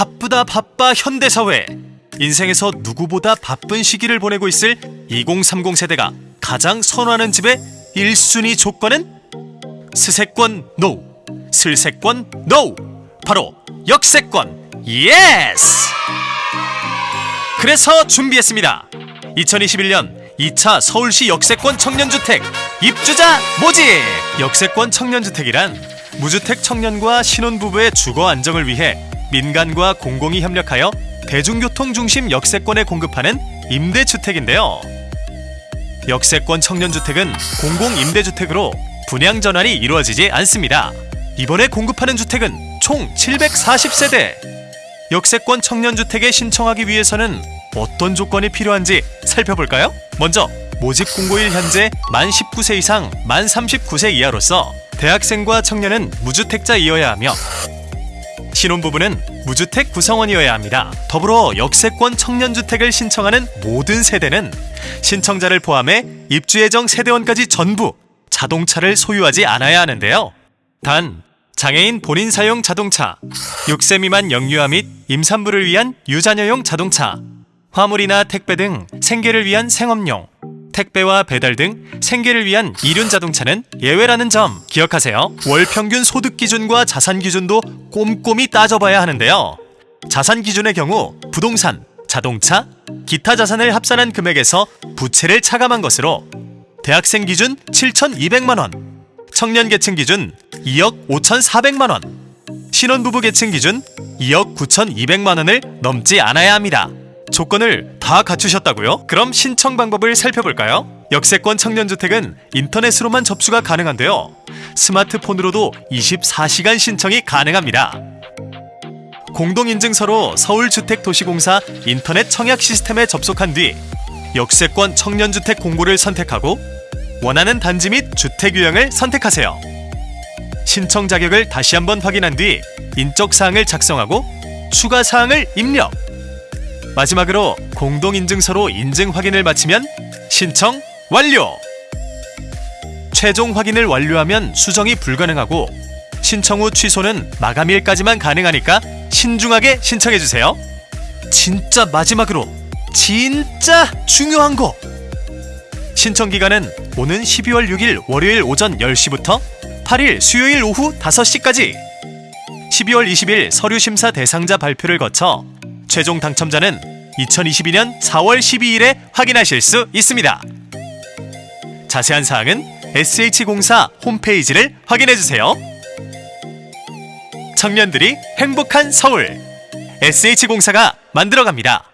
바쁘다 바빠 현대사회 인생에서 누구보다 바쁜 시기를 보내고 있을 2030 세대가 가장 선호하는 집의 1순위 조건은 스세권 NO, 슬세권 NO, 바로 역세권 yes! 그래서 준비했습니다. 2021년 2차 서울시 역세권 청년주택 입주자 모집! 역세권 청년주택이란 무주택 청년과 신혼부부의 주거 안정을 위해 민간과 공공이 협력하여 대중교통 중심 역세권에 공급하는 임대주택인데요. 역세권 청년주택은 공공임대주택으로 분양 전환이 이루어지지 않습니다. 이번에 공급하는 주택은 총 740세대. 역세권 청년주택에 신청하기 위해서는 어떤 조건이 필요한지 살펴볼까요? 먼저 모집 공고일 현재 만 19세 이상 만 39세 이하로서 대학생과 청년은 무주택자이어야 하며 신혼부부는 무주택 구성원이어야 합니다. 더불어 역세권 청년주택을 신청하는 모든 세대는 신청자를 포함해 입주 예정 세대원까지 전부 자동차를 소유하지 않아야 하는데요. 단 장애인 본인 사용 자동차, 6세 미만 영유아 및 임산부를 위한 유자녀용 자동차, 화물이나 택배 등 생계를 위한 생업용, 택배와 배달 등 생계를 위한 이륜 자동차는 예외라는 점 기억하세요. 월 평균 소득 기준과 자산 기준도 꼼꼼히 따져봐야 하는데요. 자산 기준의 경우 부동산, 자동차, 기타 자산을 합산한 금액에서 부채를 차감한 것으로 대학생 기준 7,200만 원, 청년 계층 기준 2억 5,400만 원, 신혼부부 계층 기준 2억 9,200만 원을 넘지 않아야 합니다. 조건을 다 갖추셨다고요? 그럼 신청 방법을 살펴볼까요? 역세권 청년주택은 인터넷으로만 접수가 가능한데요. 스마트폰으로도 24시간 신청이 가능합니다. 공동인증서로 서울주택도시공사 인터넷 청약 시스템에 접속한 뒤 역세권 청년주택 공고를 선택하고 원하는 단지 및 주택 유형을 선택하세요. 신청 자격을 다시 한번 확인한 뒤 인적 사항을 작성하고 추가 사항을 입력. 마지막으로 공동인증서로 인증 확인을 마치면 신청 완료! 최종 확인을 완료하면 수정이 불가능하고 신청 후 취소는 마감일까지만 가능하니까 신중하게 신청해주세요. 진짜 마지막으로 진짜 중요한 거! 신청 기간은 오는 12월 6일 월요일 오전 10시부터 8일 수요일 오후 5시까지 12월 20일 서류 심사 대상자 발표를 거쳐 최종 당첨자는 2022년 4월 12일에 확인하실 수 있습니다. 자세한 사항은 SH공사 홈페이지를 확인해 주세요. 청년들이 행복한 서울 SH공사가 만들어갑니다.